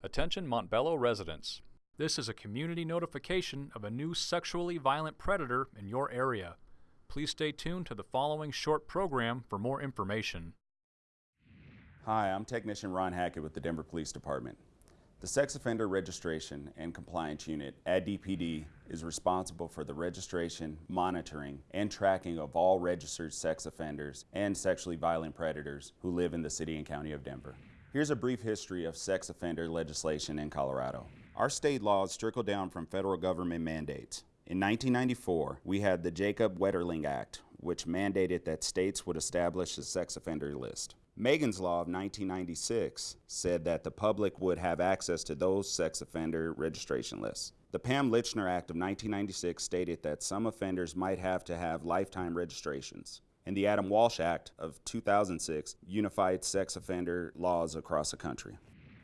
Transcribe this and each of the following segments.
Attention Montbello residents. This is a community notification of a new sexually violent predator in your area. Please stay tuned to the following short program for more information. Hi, I'm Technician Ron Hackett with the Denver Police Department. The Sex Offender Registration and Compliance Unit at DPD is responsible for the registration, monitoring, and tracking of all registered sex offenders and sexually violent predators who live in the City and County of Denver. Here's a brief history of sex offender legislation in Colorado. Our state laws trickle down from federal government mandates. In 1994, we had the Jacob Wetterling Act, which mandated that states would establish a sex offender list. Megan's Law of 1996 said that the public would have access to those sex offender registration lists. The Pam Lychner Act of 1996 stated that some offenders might have to have lifetime registrations and the Adam Walsh Act of 2006 unified sex offender laws across the country.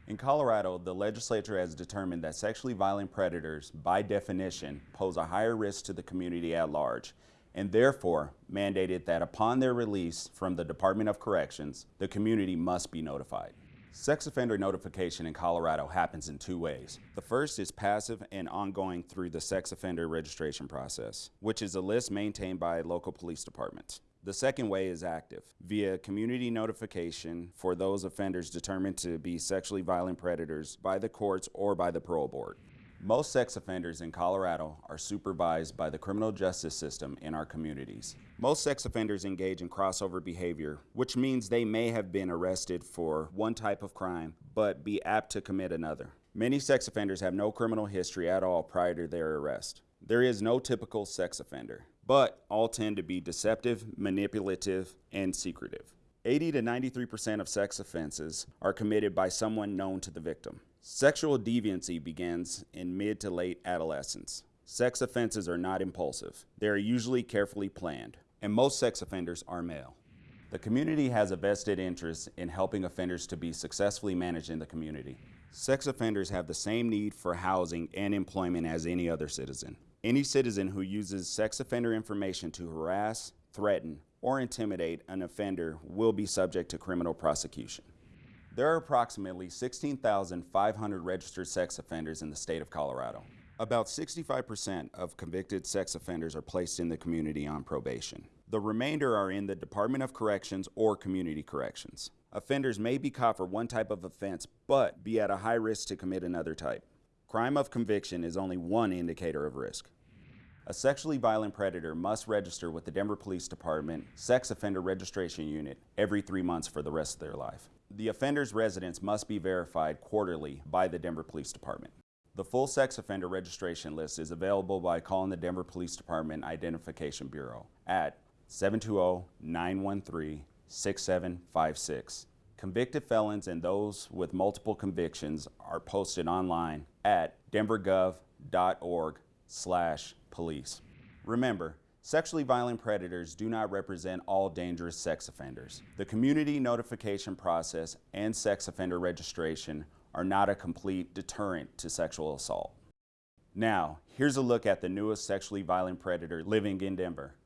In Colorado, the legislature has determined that sexually violent predators, by definition, pose a higher risk to the community at large, and therefore mandated that upon their release from the Department of Corrections, the community must be notified. Sex offender notification in Colorado happens in two ways. The first is passive and ongoing through the sex offender registration process, which is a list maintained by local police departments. The second way is active, via community notification for those offenders determined to be sexually violent predators by the courts or by the parole board. Most sex offenders in Colorado are supervised by the criminal justice system in our communities. Most sex offenders engage in crossover behavior, which means they may have been arrested for one type of crime, but be apt to commit another. Many sex offenders have no criminal history at all prior to their arrest. There is no typical sex offender but all tend to be deceptive, manipulative, and secretive. 80 to 93% of sex offenses are committed by someone known to the victim. Sexual deviancy begins in mid to late adolescence. Sex offenses are not impulsive. They are usually carefully planned, and most sex offenders are male. The community has a vested interest in helping offenders to be successfully managed in the community. Sex offenders have the same need for housing and employment as any other citizen. Any citizen who uses sex offender information to harass, threaten, or intimidate an offender will be subject to criminal prosecution. There are approximately 16,500 registered sex offenders in the state of Colorado. About 65% of convicted sex offenders are placed in the community on probation. The remainder are in the Department of Corrections or Community Corrections. Offenders may be caught for one type of offense, but be at a high risk to commit another type. Crime of conviction is only one indicator of risk. A sexually violent predator must register with the Denver Police Department Sex Offender Registration Unit every three months for the rest of their life. The offender's residence must be verified quarterly by the Denver Police Department. The full sex offender registration list is available by calling the Denver Police Department Identification Bureau at 720-913-6756. Convicted felons and those with multiple convictions are posted online at denvergov.org slash police. Remember, sexually violent predators do not represent all dangerous sex offenders. The community notification process and sex offender registration are not a complete deterrent to sexual assault. Now, here's a look at the newest sexually violent predator living in Denver.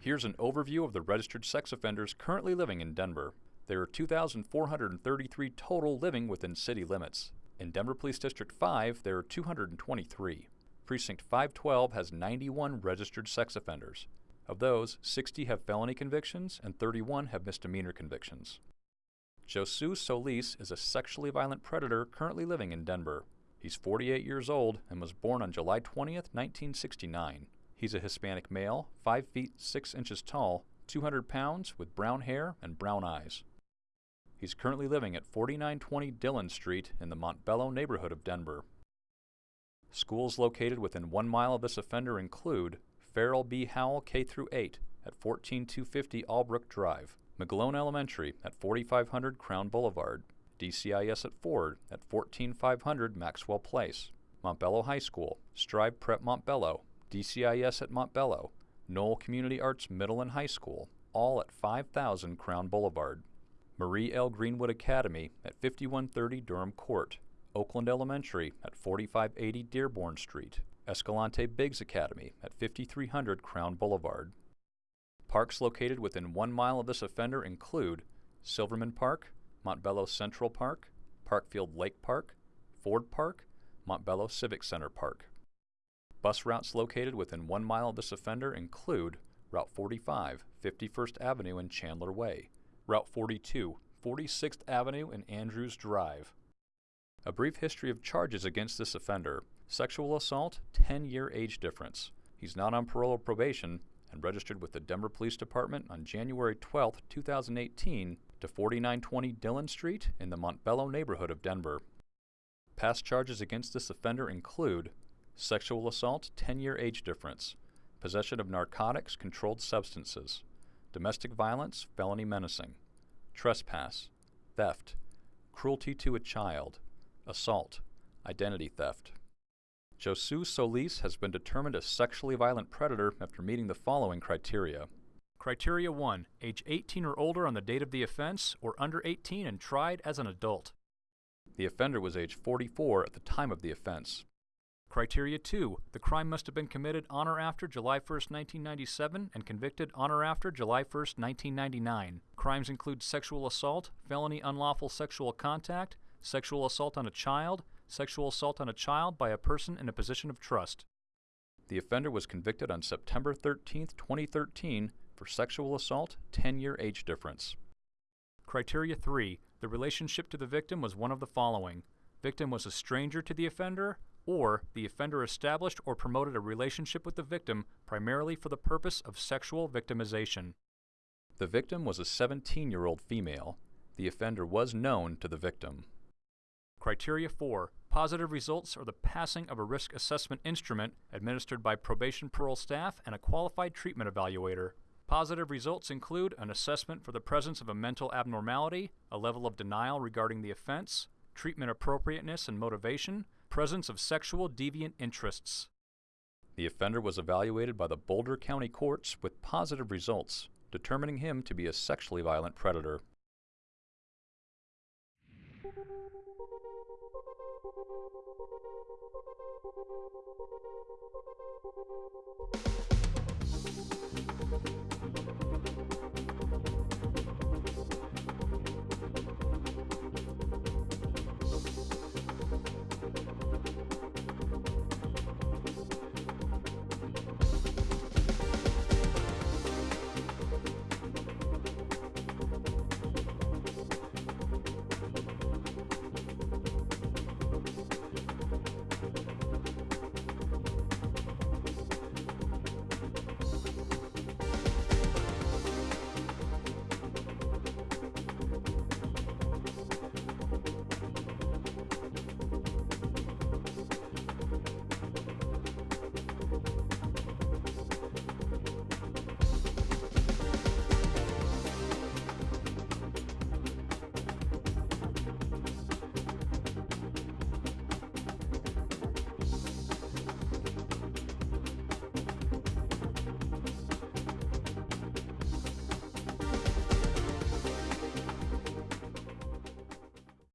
Here's an overview of the registered sex offenders currently living in Denver. There are 2,433 total living within city limits. In Denver Police District 5, there are 223. Precinct 512 has 91 registered sex offenders. Of those, 60 have felony convictions and 31 have misdemeanor convictions. Josu Solis is a sexually violent predator currently living in Denver. He's 48 years old and was born on July 20, 1969. He's a Hispanic male, 5 feet 6 inches tall, 200 pounds, with brown hair and brown eyes. He's currently living at 4920 Dillon Street in the Montbello neighborhood of Denver. Schools located within one mile of this offender include Farrell B. Howell K through 8 at 14250 Albrook Drive, McGlone Elementary at 4500 Crown Boulevard, DCIS at Ford at 14500 Maxwell Place, Montbello High School, Strive Prep Montbello, DCIS at Montbello, Knoll Community Arts Middle and High School, all at 5000 Crown Boulevard, Marie L. Greenwood Academy at 5130 Durham Court, Oakland Elementary at 4580 Dearborn Street, Escalante Biggs Academy at 5300 Crown Boulevard. Parks located within one mile of this offender include Silverman Park, Montbello Central Park, Parkfield Lake Park, Ford Park, Montbello Civic Center Park. Bus routes located within one mile of this offender include Route 45, 51st Avenue and Chandler Way, Route 42, 46th Avenue and Andrews Drive. A brief history of charges against this offender sexual assault, 10 year age difference. He's not on parole or probation and registered with the Denver Police Department on January 12, 2018 to 4920 Dillon Street in the Montbello neighborhood of Denver. Past charges against this offender include sexual assault, 10 year age difference, possession of narcotics, controlled substances, domestic violence, felony menacing, trespass, theft, cruelty to a child, assault, identity theft. Josu Solis has been determined a sexually violent predator after meeting the following criteria. Criteria 1 Age 18 or older on the date of the offense, or under 18 and tried as an adult. The offender was age 44 at the time of the offense. Criteria 2 The crime must have been committed on or after July 1, 1997, and convicted on or after July 1, 1999. Crimes include sexual assault, felony unlawful sexual contact, sexual assault on a child, sexual assault on a child by a person in a position of trust. The offender was convicted on September 13, 2013, for sexual assault, 10 year age difference. Criteria 3 The relationship to the victim was one of the following Victim was a stranger to the offender, or the offender established or promoted a relationship with the victim primarily for the purpose of sexual victimization. The victim was a 17 year old female. The offender was known to the victim. Criteria 4 Positive results are the passing of a risk assessment instrument administered by probation parole staff and a qualified treatment evaluator. Positive results include an assessment for the presence of a mental abnormality, a level of denial regarding the offense, treatment appropriateness and motivation, presence of sexual deviant interests. The offender was evaluated by the Boulder County courts with positive results, determining him to be a sexually violent predator.